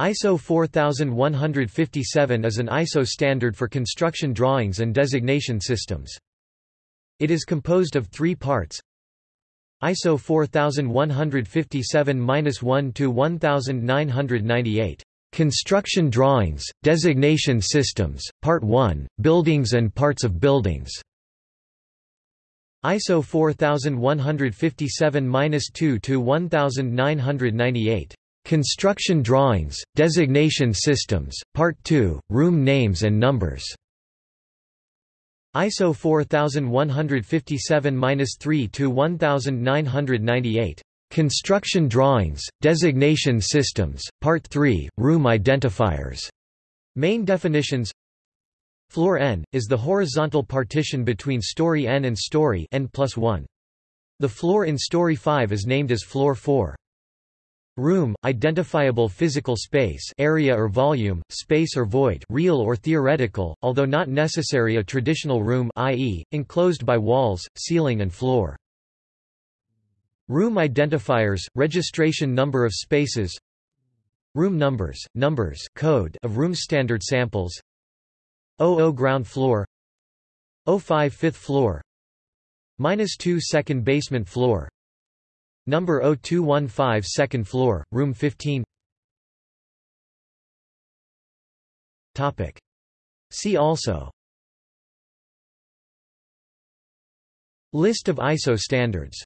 ISO 4157 is an ISO standard for construction drawings and designation systems. It is composed of three parts. ISO 4157-1 to 1998. Construction drawings, designation systems, Part 1, buildings and parts of buildings. ISO 4157-2 to 1998. Construction Drawings, Designation Systems, Part 2, Room Names and Numbers. ISO 4157-3 to 1998. Construction Drawings, Designation Systems, Part 3, Room Identifiers. Main definitions Floor N, is the horizontal partition between story N and story N plus 1. The floor in story 5 is named as floor 4. Room, identifiable physical space area or volume, space or void real or theoretical, although not necessary a traditional room i.e., enclosed by walls, ceiling and floor. Room identifiers, registration number of spaces. Room numbers, numbers code of room standard samples. 00 ground floor. 05 fifth floor. Minus 2 second basement floor Number 0215 second floor, room 15 Topic. See also. List of ISO standards